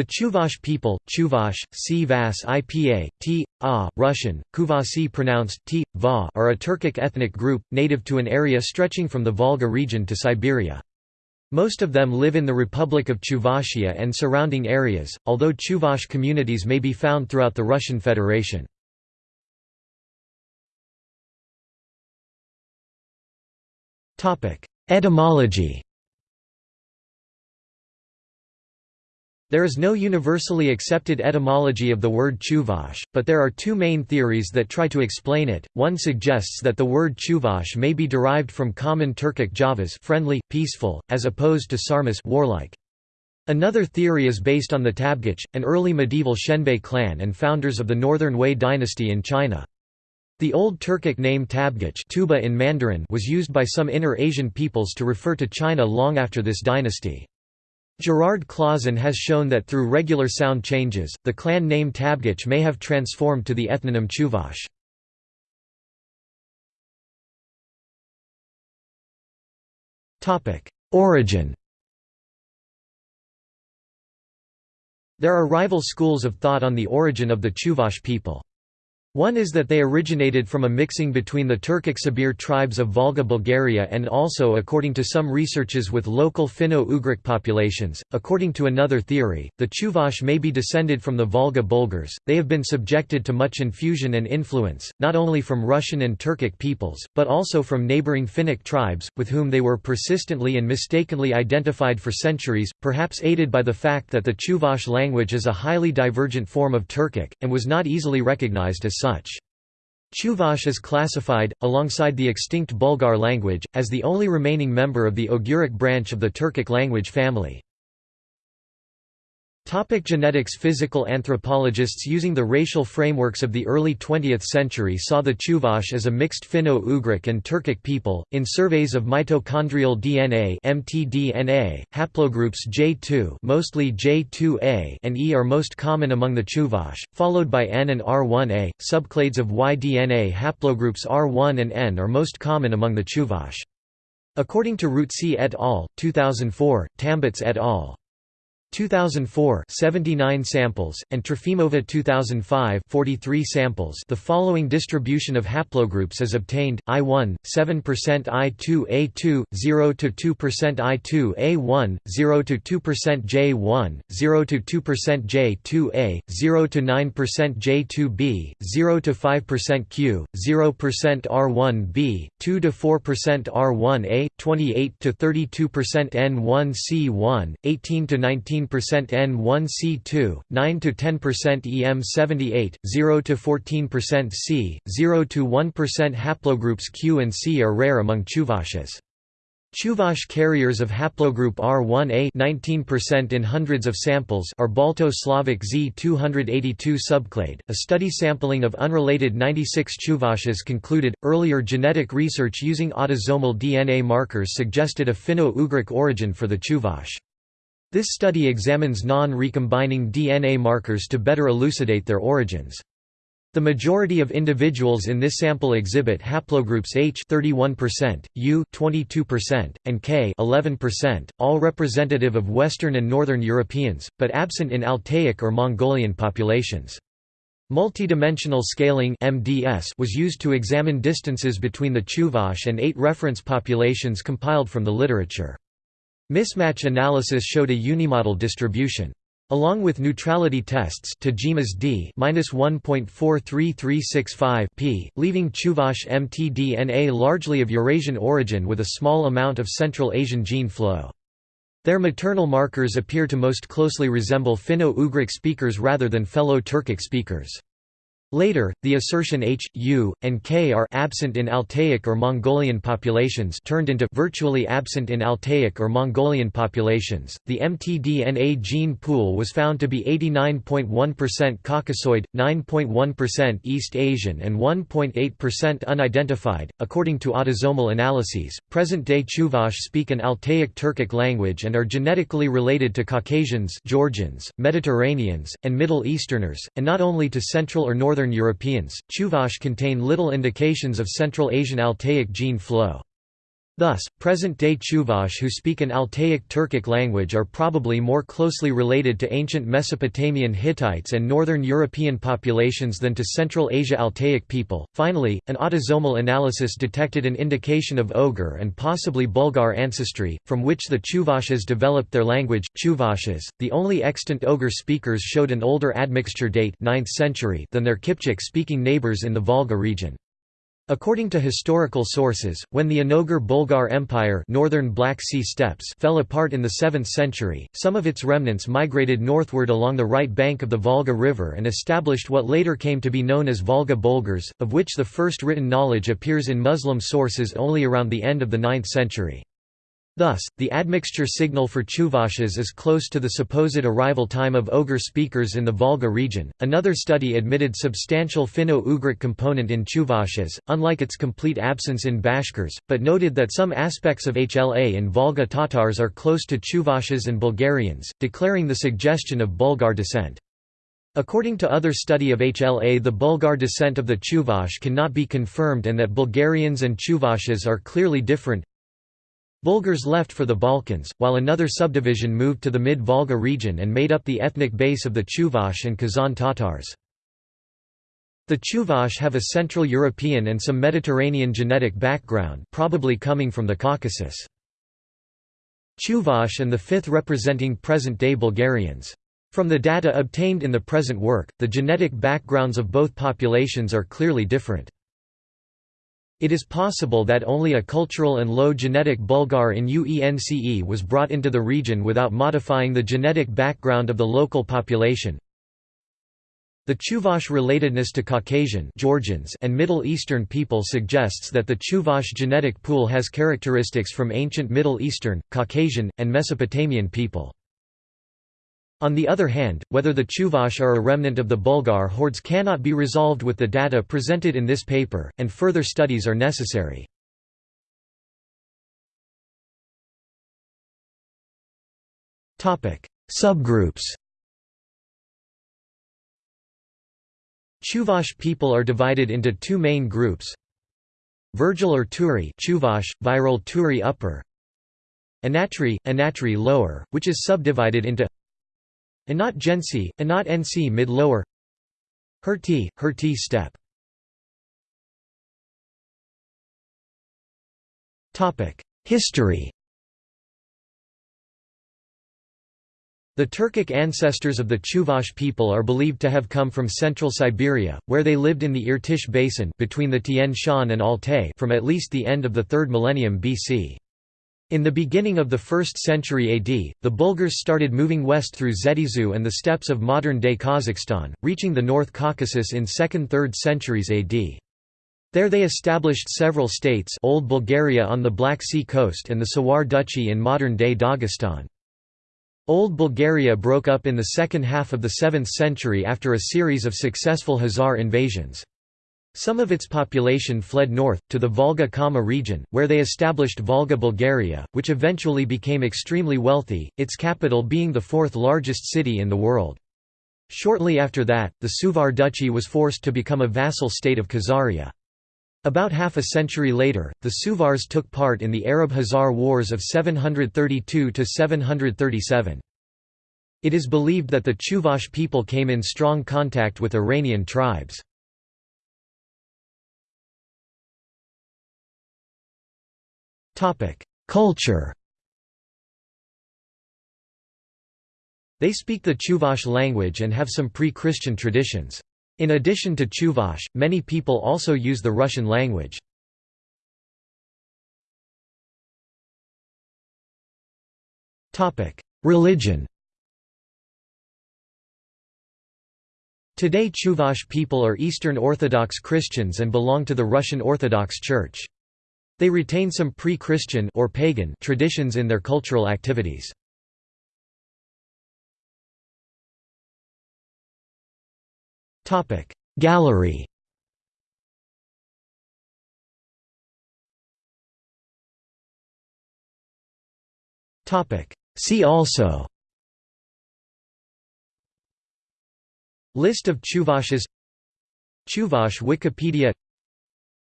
The Chuvash people, Chuvash, C. IPA, T. A, Russian, Kuvasi pronounced T. Va, are a Turkic ethnic group, native to an area stretching from the Volga region to Siberia. Most of them live in the Republic of Chuvashia and surrounding areas, although Chuvash communities may be found throughout the Russian Federation. Etymology There is no universally accepted etymology of the word Chuvash, but there are two main theories that try to explain it. One suggests that the word Chuvash may be derived from common Turkic Javas friendly, peaceful, as opposed to Sarmas warlike. Another theory is based on the Tabgach, an early medieval Xianbei clan and founders of the Northern Wei dynasty in China. The old Turkic name Tabgach Tuoba in Mandarin was used by some Inner Asian peoples to refer to China long after this dynasty. Gerard Clauson has shown that through regular sound changes, the clan name Tabgach may have transformed to the ethnonym Chuvash. Origin There are rival schools of thought on the origin of the Chuvash people. One is that they originated from a mixing between the Turkic Sabir tribes of Volga Bulgaria and also according to some researches with local Finno-Ugric populations. According to another theory, the Chuvash may be descended from the Volga Bulgars. They have been subjected to much infusion and influence, not only from Russian and Turkic peoples, but also from neighboring Finnic tribes, with whom they were persistently and mistakenly identified for centuries, perhaps aided by the fact that the Chuvash language is a highly divergent form of Turkic, and was not easily recognized as such. Chuvash is classified, alongside the extinct Bulgar language, as the only remaining member of the Oghuric branch of the Turkic language family. Topic genetics Physical anthropologists using the racial frameworks of the early 20th century saw the Chuvash as a mixed Finno-Ugric and Turkic people. In surveys of mitochondrial DNA (mtDNA), haplogroups J2, mostly J2A, and E are most common among the Chuvash, followed by N and R1A. Subclades of Y-DNA haplogroups R1 and N are most common among the Chuvash. According to Rootsi et al. 2004, Tambets et al. 2004 79 samples and Trofimova 2005 43 samples. The following distribution of haplogroups is obtained I1 7% I2A2 0 to 2% I2A1 0 to 2% J1 0 to 2% J2A 0 to 9% J2B 0 to 5% Q 0% R1B 2 to 4% R1A 28 to 32% N1C1 18 to 19 15% N1C2, 9 to 10% EM78, 0 to 14% C, 0 to 1% haplogroups Q and C are rare among Chuvashes. Chuvash carriers of haplogroup R1A 19% in hundreds of samples are Balto-Slavic Z282 subclade. A study sampling of unrelated 96 Chuvashes concluded earlier genetic research using autosomal DNA markers suggested a Finno-Ugric origin for the Chuvash. This study examines non-recombining DNA markers to better elucidate their origins. The majority of individuals in this sample exhibit haplogroups H 31%, U 22%, and K 11%, all representative of Western and Northern Europeans, but absent in Altaic or Mongolian populations. Multidimensional scaling MDS was used to examine distances between the Chuvash and eight reference populations compiled from the literature. Mismatch analysis showed a unimodal distribution. Along with neutrality tests Tajima's D -1.43365 p, leaving Chuvash mtDNA largely of Eurasian origin with a small amount of Central Asian gene flow. Their maternal markers appear to most closely resemble Finno-Ugric speakers rather than fellow Turkic speakers. Later, the assertion H, U, and K are absent in Altaic or Mongolian populations turned into virtually absent in Altaic or Mongolian populations. The mtDNA gene pool was found to be 89.1% Caucasoid, 9.1% East Asian, and 1.8% unidentified. According to autosomal analyses, present-day Chuvash speak an Altaic Turkic language and are genetically related to Caucasians, Georgians, Mediterraneans, and Middle Easterners, and not only to Central or Northern Northern Europeans, Chuvash contain little indications of Central Asian Altaic gene flow. Thus, present-day Chuvash who speak an Altaic Turkic language are probably more closely related to ancient Mesopotamian Hittites and northern European populations than to Central Asia Altaic people. Finally, an autosomal analysis detected an indication of Oghur and possibly Bulgar ancestry, from which the Chuvashes developed their language. Chuvashes, the only extant Oghur speakers, showed an older admixture date 9th century than their Kipchak-speaking neighbors in the Volga region. According to historical sources, when the Onoghur-Bulgar Empire northern Black sea steppes fell apart in the 7th century, some of its remnants migrated northward along the right bank of the Volga River and established what later came to be known as Volga Bulgars, of which the first written knowledge appears in Muslim sources only around the end of the 9th century. Thus, the admixture signal for Chuvashes is close to the supposed arrival time of Oghur speakers in the Volga region. Another study admitted substantial Finno-Ugric component in Chuvashes, unlike its complete absence in Bashkirs, but noted that some aspects of HLA in Volga Tatars are close to Chuvashes and Bulgarians, declaring the suggestion of Bulgar descent. According to other study of HLA the Bulgar descent of the Chuvash cannot be confirmed and that Bulgarians and Chuvashes are clearly different, Bulgars left for the Balkans, while another subdivision moved to the mid-Volga region and made up the ethnic base of the Chuvash and Kazan Tatars. The Chuvash have a Central European and some Mediterranean genetic background probably coming from the Caucasus. Chuvash and the fifth representing present-day Bulgarians. From the data obtained in the present work, the genetic backgrounds of both populations are clearly different. It is possible that only a cultural and low genetic Bulgar in UENCE was brought into the region without modifying the genetic background of the local population. The Chuvash relatedness to Caucasian Georgians and Middle Eastern people suggests that the Chuvash genetic pool has characteristics from ancient Middle Eastern, Caucasian, and Mesopotamian people. On the other hand, whether the Chuvash are a remnant of the Bulgar hordes cannot be resolved with the data presented in this paper, and further studies are necessary. Subgroups Chuvash people are divided into two main groups. Virgil or Turi Chuvash, viral Turi upper. Anatri, Anatri lower, which is subdivided into Anat Gensi, Anat NC mid-lower Herti, Herti steppe History. The Turkic ancestors of the Chuvash people are believed to have come from central Siberia, where they lived in the Irtysh basin between the Tian Shan and Altai from at least the end of the 3rd millennium BC. In the beginning of the 1st century AD, the Bulgars started moving west through Zhetysu and the steppes of modern-day Kazakhstan, reaching the North Caucasus in 2nd–3rd centuries AD. There they established several states Old Bulgaria on the Black Sea coast and the Sawar Duchy in modern-day Dagestan. Old Bulgaria broke up in the second half of the 7th century after a series of successful Khazar invasions. Some of its population fled north, to the Volga-Kama region, where they established Volga Bulgaria, which eventually became extremely wealthy, its capital being the fourth largest city in the world. Shortly after that, the Suvar Duchy was forced to become a vassal state of Khazaria. About half a century later, the Suvars took part in the Arab-Khazar Wars of 732–737. It is believed that the Chuvash people came in strong contact with Iranian tribes. Culture They speak the Chuvash language and have some pre-Christian traditions. In addition to Chuvash, many people also use the Russian language. Religion Today Chuvash people are Eastern Orthodox Christians and belong to the Russian Orthodox Church. They retain some pre-Christian or pagan traditions in their cultural activities. Topic Gallery. Topic See also. List of Chuvashes Chuvash Wikipedia.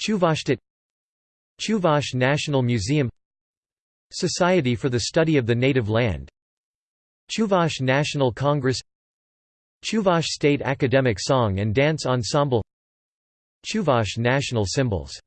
Chuvashtit Chuvash National Museum Society for the Study of the Native Land Chuvash National Congress Chuvash State Academic Song and Dance Ensemble Chuvash National Symbols